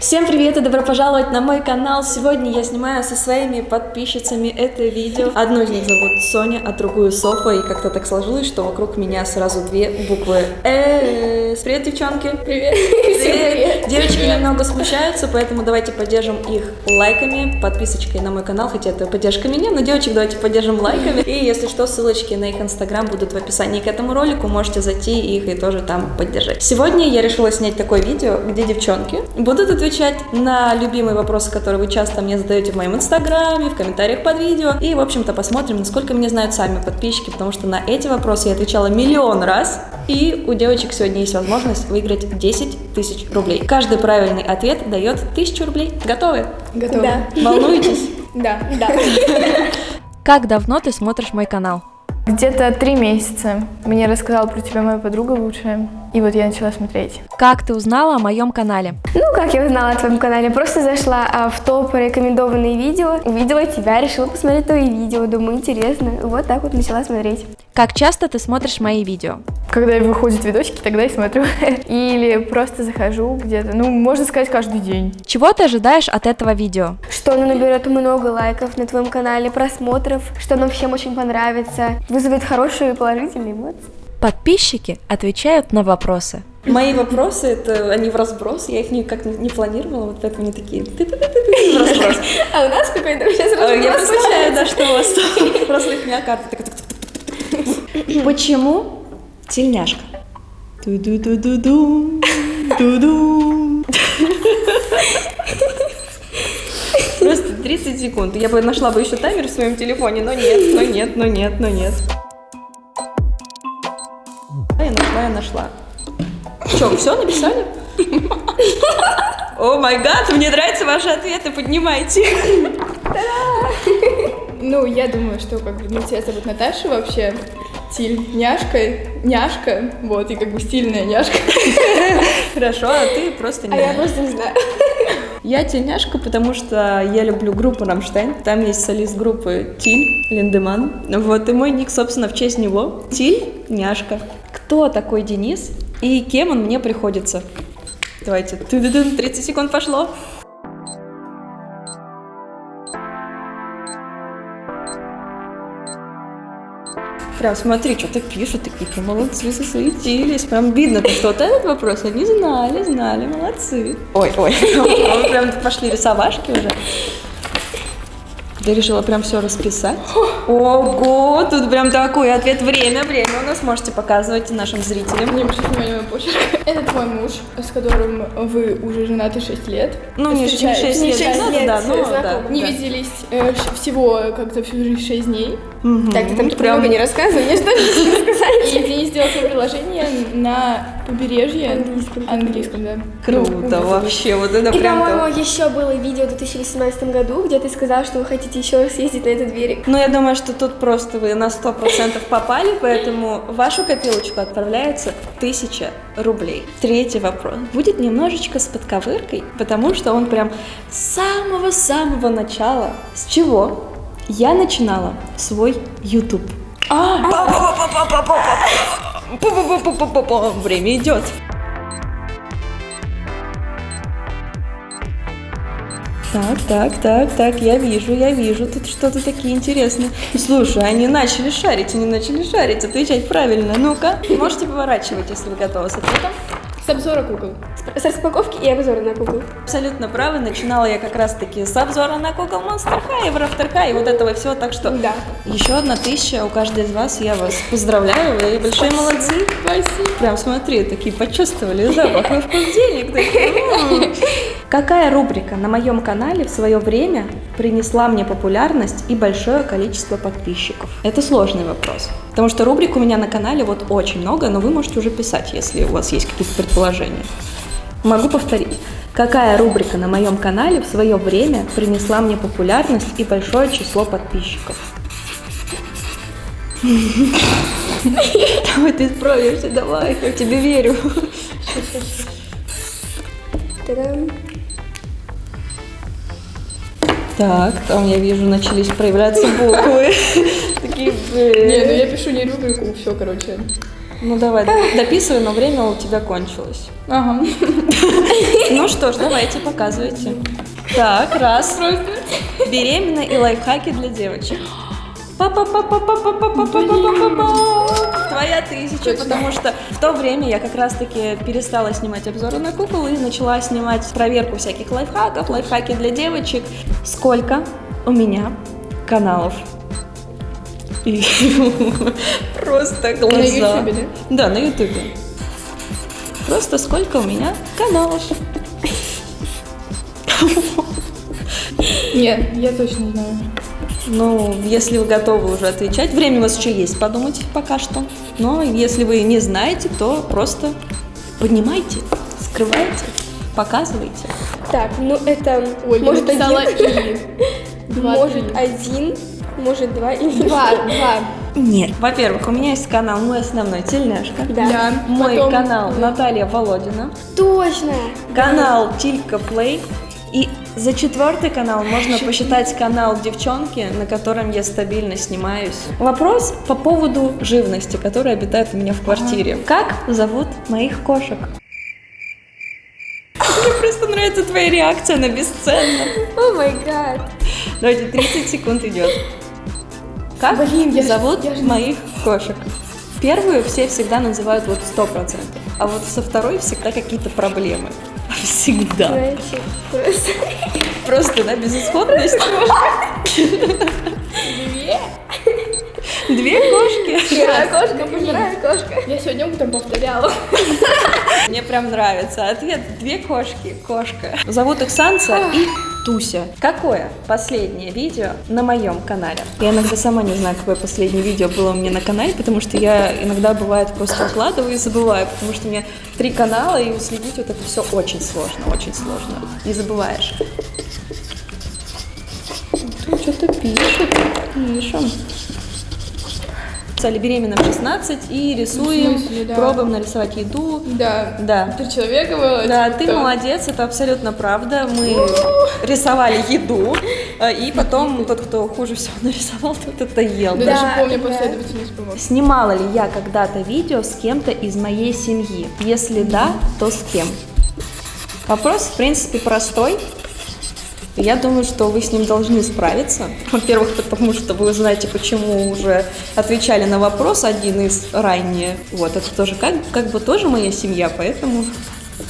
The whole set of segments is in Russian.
Всем привет и добро пожаловать на мой канал. Сегодня я снимаю со своими подписчицами это видео. Одну из них зовут Соня, а другую Софа. И как-то так сложилось, что вокруг меня сразу две буквы С. Привет, девчонки. Привет. Привет. Девочки немного смущаются, поэтому давайте поддержим их лайками, подписочкой на мой канал, хотя это поддержка меня, но девочек давайте поддержим лайками. И если что, ссылочки на их инстаграм будут в описании к этому ролику, можете зайти их и тоже там поддержать. Сегодня я решила снять такое видео, где девчонки будут отвечать на любимые вопросы, которые вы часто мне задаете в моем инстаграме, в комментариях под видео. И, в общем-то, посмотрим, насколько меня знают сами подписчики, потому что на эти вопросы я отвечала миллион раз. И у девочек сегодня есть возможность выиграть 10 тысяч рублей. Каждый правильный ответ дает 1000 рублей. Готовы? Готова. Да. Волнуетесь? Да. Да. Как давно ты смотришь мой канал? Где-то три месяца. Мне рассказала про тебя моя подруга лучшая. И вот я начала смотреть. Как ты узнала о моем канале? Ну, как я узнала о твоем канале? Просто зашла а, в топ рекомендованные видео, увидела тебя, решила посмотреть твои видео, думаю, интересно. Вот так вот начала смотреть. Как часто ты смотришь мои видео? Когда выходят видосики, тогда и смотрю. Или просто захожу где-то, ну, можно сказать, каждый день. Чего ты ожидаешь от этого видео? Что оно наберет много лайков на твоем канале, просмотров, что оно всем очень понравится, вызовет хорошие положительные эмоции. Подписчики отвечают на вопросы. Мои вопросы, это они в разброс, я их никак не, не планировала, вот поэтому они такие в разброс. А у нас какой-то сейчас А, Я разброс представляю, да, что у вас просто их карта тук-тук-тук-тук. Почему тельняшка? Ту-ду-ду-ду-ду, ду-ду. Просто 30 секунд. Я бы нашла бы еще таймер в своем телефоне, но нет, но нет, но нет, но нет. Я нашла, я нашла. Че, все написали? О май гад, мне нравятся ваши ответы, поднимайте. Ну, я думаю, что как бы, ну, тебя зовут Наташа вообще. Тиль, няшка, няшка, вот, и как бы стильная няшка. Хорошо, а ты просто не А я просто не знаю. Я тельняшка, потому что я люблю группу Рамштайн. Там есть солист группы Тиль Линдеман. Вот, и мой ник, собственно, в честь него. Тиль Няшка. Кто такой Денис и кем он мне приходится? Давайте. Ту-ду-дун, 30 секунд пошло. Прям смотри, что-то пишут, такие прям молодцы, засуетились. Прям видно, что вот этот вопрос они знали, знали, молодцы. Ой, ой, прям пошли рисовашки уже. Ты решила прям все расписать? Ого, тут прям такой ответ. Время, время у нас можете показывать нашим зрителям. Не обращайте внимания на почерк. Это твой муж, с которым вы уже женаты 6 лет. Ну, не, не Встречаетесь. 6 Не лет, шесть да, лет, да, ну, да. Не да. виделись э, всего как-то всю жизнь 6 дней. Мгм. Так, ты там Прям- много не рассказывай, мне что нибудь сказать. И Денис сделал свое предложение на побережье. Английском. Английском, да. Круто вообще, вот это И, прям то. по-моему, еще было видео в 2018 году, где ты сказал, что вы хотите еще раз съездить на этот берег. Ну, я думаю, что тут просто вы на 100% попали, поэтому в вашу копилочку отправляется 1000 рублей. Третий вопрос. Будет немножечко с подковыркой, потому что он прям с самого-самого начала. С чего я начинала свой YouTube. Время идет. Так, так, так, так, я вижу, я вижу, тут что-то такие интересные. Слушай, они начали шарить, они начали шарить, отвечать правильно. Ну-ка, можете поворачивать, если вы готовы с ответом. Обзора кукол. С распаковки и обзора на куклу. Абсолютно правы, начинала я как раз-таки с обзора на Google Monster High, Евроавтор High и вот этого всего, так что Да. еще одна тысяча у каждой из вас, я вас поздравляю, вы большие молодцы. Спасибо. Прям смотри, такие почувствовали запах и вкус денег. Какая рубрика на моем канале в свое время принесла мне популярность и большое количество подписчиков? Это сложный вопрос. Потому что рубрик у меня на канале вот очень много, но вы можете уже писать, если у вас есть какие-то предположения. Могу повторить. Какая рубрика на моем канале в свое время принесла мне популярность и большое число подписчиков? Давай ты справишься, давай, я тебе верю. Та-дам. Так, там я вижу, начались проявляться буквы. Такие, Не, ну я пишу не рубрику, все, короче. Ну давай, дописывай, но время у тебя кончилось. Ага. Ну что ж, давайте, показывайте. Так, раз. Беременна и лайфхаки для девочек. Па-па-па-па-па-па-па-па-па-па-па. Твоя тысяча, потому что в то время я как раз-таки перестала снимать обзоры на кукол и начала снимать проверку всяких лайфхаков, лайфхаки для девочек. Сколько у меня каналов? И Просто глаза. На Ютубе, да? Да, на ютубе. Просто сколько у меня каналов. Нет, я точно знаю. Ну, если вы готовы уже отвечать, время у вас еще есть подумать пока что. Но если вы не знаете, то просто поднимайте, скрывайте, показывайте. Так, ну это Ой, может написала один, и. Два, может три. один, может два или Два, два. Нет. Во-первых, у меня есть канал мой основной Тельняшка. Да. Да. Мой Потом- канал Наталья Володина. Точно. Канал Тилька Плей. И за четвертый канал можно посчитать канал девчонки, на котором я стабильно снимаюсь. Вопрос по поводу живности, которая обитает у меня в квартире. Как зовут моих кошек? Мне просто нравится твоя реакция на бесценно. О май гад. Давайте, 30 секунд идет. Как Блин, я зовут я ж не- моих кошек? Первую все всегда называют вот 100%, а вот со второй всегда какие-то проблемы. Всегда. Просто, да, безысходность. Две кошки. Большая кошка, большая кошка. Я сегодня утром повторяла. Мне прям нравится. Ответ две кошки, кошка. Зовут их Санса и Туся. Какое последнее видео на моем канале? Я иногда сама не знаю, какое последнее видео было у меня на канале, потому что я иногда бывает просто укладываю и забываю, потому что у меня три канала, и уследить вот это все очень сложно, очень сложно. Не забываешь. Тут что-то пишет. Пишем. Стали беременна в 16 и рисуем, смысле, да. пробуем нарисовать еду. Да. Да. Три человека было. Да, типа, ты кто? молодец, это абсолютно правда. Мы рисовали еду, э, и потом тот, кто хуже всего нарисовал, тот это ел. Да, Да, даже помню да. последовательность, по-моему. Снимала ли я когда-то видео с кем-то из моей семьи? Если да, то с кем? Вопрос, в принципе, простой. Я думаю, что вы с ним должны справиться. Во-первых, потому что вы узнаете, почему уже отвечали на вопрос один из ранее. Вот, это тоже как, как бы тоже моя семья, поэтому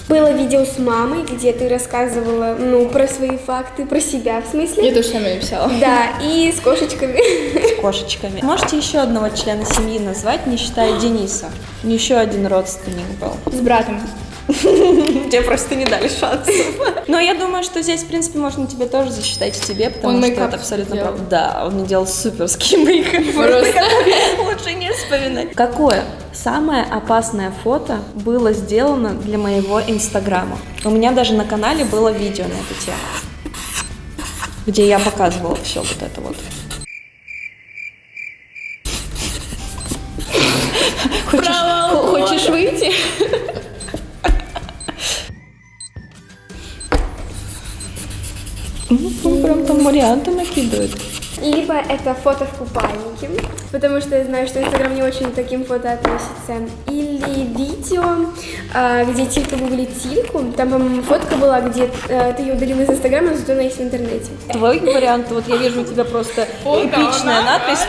Было видео с мамой, где ты рассказывала, ну, про свои факты, про себя, в смысле. Я тоже самое написала. Да, и с кошечками. с кошечками. Можете еще одного члена семьи назвать, не считая Дениса? Еще один родственник был. С братом. Тебе просто не дали шансов. Но я думаю, что здесь, в принципе, можно тебе тоже засчитать и тебе, потому Он что это абсолютно делал. правда. Да, он мне делал суперский мейкап. Просто. Лучше не вспоминать. Какое самое опасное фото было сделано для моего инстаграма? У меня даже на канале было видео на эту тему, где я показывала все вот это вот. Good. Либо это фото в купальнике, потому что я знаю, что Инстаграм не очень к таким фото относится. Или видео, а, где Тилька гуглит Тильку. Там, по-моему, фотка была, где э, ты ее удалила из Инстаграма, но зато она есть в интернете. Твой вариант, вот я вижу у тебя просто Фото эпичная на надпись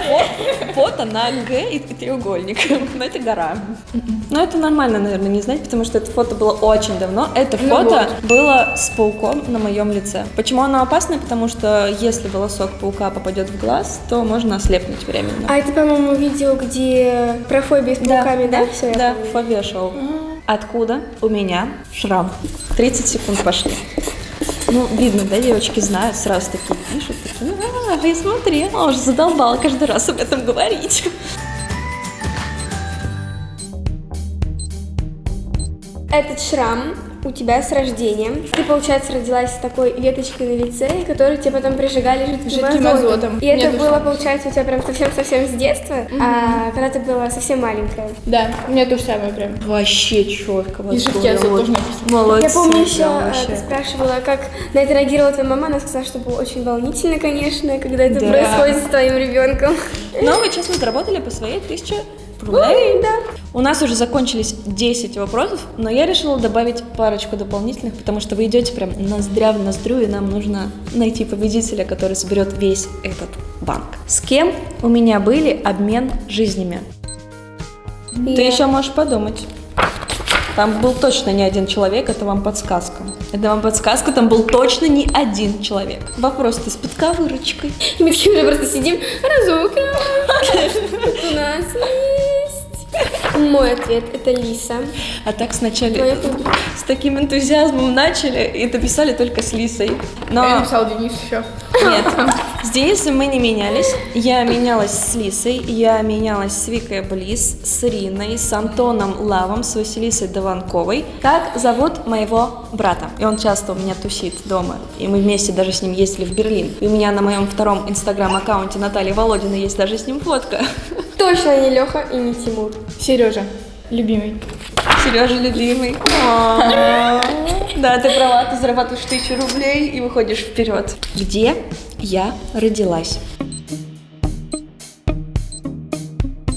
фото, на Г и треугольник. Но это гора. Но это нормально, наверное, не знать, потому что это фото было очень давно. Это Ну фото было с пауком на моем лице. Почему оно опасное? Потому что если волосок паука попадет в глаз, то можно ослепнуть временно. А это, по-моему, видео, где про фобию с пауками, да? Я да, помню. фобия шоу. Откуда у меня шрам? 30 секунд пошли. Ну, видно, да, девочки знают, сразу такие пишут, такие, а, я смотрела, уже задолбала каждый раз об этом говорить. Этот шрам у тебя с рождения. Ты, получается, родилась с такой веточкой на лице, которую тебе потом прижигали жидким, Жидким азотом. азотом. И это Нету было, получается, у тебя прям совсем-совсем с детства, а когда ты была совсем маленькая. Да, у меня то же самое прям. Вообще четко. И жидкий азот тоже. Молодцы. Я помню еще, э, ты спрашивала, как на это реагировала твоя мама. Она сказала, что было очень волнительно, конечно, когда это Да. происходит с твоим ребенком. Но вы честно заработали по своей тысяче Рублей. У нас уже закончились 10 вопросов, но я решила добавить парочку дополнительных, потому что вы идете прям ноздря в ноздрю, и нам нужно найти победителя, который соберет весь этот банк. С кем у меня были обмен жизнями? Ты Я. еще можешь подумать. Там был точно не один человек, это вам подсказка. Это вам подсказка, там был точно не один человек. Вопрос-то с подковырочкой. Мы уже просто сидим, разок. У нас. Мой ответ это Лиса. А так сначала с таким энтузиазмом начали и дописали только с Лисой. Но Я написал Денис еще. нет, с Денисом мы не менялись. Я менялась с Лисой, я менялась с Викой Близ, с Риной, с Антоном Лавом, с Василисой Дованковой. Как зовут моего брата? И он часто у меня тусит дома. И мы вместе даже с ним ездили в Берлин. И у меня на моем втором инстаграм-аккаунте Натальи Володина есть даже с ним фотка. Точно не Леха и не Тимур. Сережа, любимый. Сережа любимый. Да, ты права, ты зарабатываешь тысячу рублей и выходишь вперед. Где я родилась?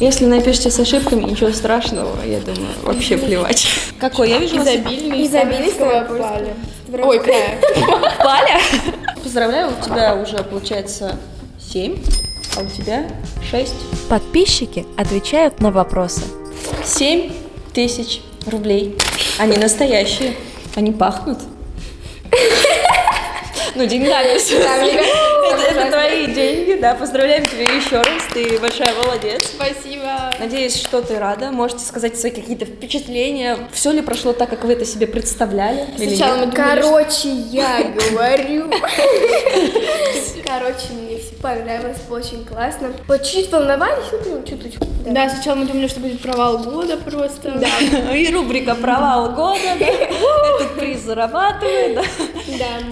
Если напишите с ошибками, ничего страшного, я думаю, вообще плевать. Какой? Я вижу вас Изобильный, Изобильный поля. Ой. Паля. Поздравляю, у тебя уже получается 7, а у тебя 6. Подписчики отвечают на вопросы. 7 тысяч рублей. Они настоящие. Они пахнут. Ну, деньгами все. Это, твои деньги, да. Поздравляем тебя еще раз. Ты большая молодец. Спасибо. Надеюсь, что ты рада. Можете сказать свои какие-то впечатления. Все ли прошло так, как вы это себе представляли? Сначала мы думали, Короче, я говорю. Короче, мне понравилось, очень классно. Вот чуть волновались, ну, чуть-чуть. Да, сначала мы думали, что будет провал года просто. Да. И рубрика «Провал года». да. Этот приз зарабатывает. да. Да.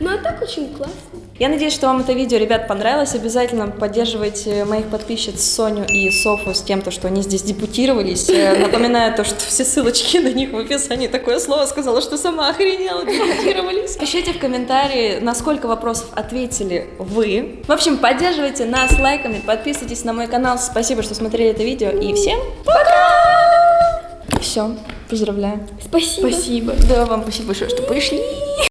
Ну, а так очень классно. Я надеюсь, что вам это видео, ребят, понравилось. Обязательно поддерживайте моих подписчиц Соню и Софу с тем, то, что они здесь депутировались. Э, Напоминаю то, что все ссылочки на них в описании. Такое слово сказала, что сама охренела, депутировались. Пишите в комментарии, на сколько вопросов ответили вы. В общем, поддерживайте нас лайками, подписывайтесь на мой канал. Спасибо, что смотрели это видео. И всем пока! Все, поздравляю. Спасибо. Спасибо. Да, вам спасибо большое, что пришли.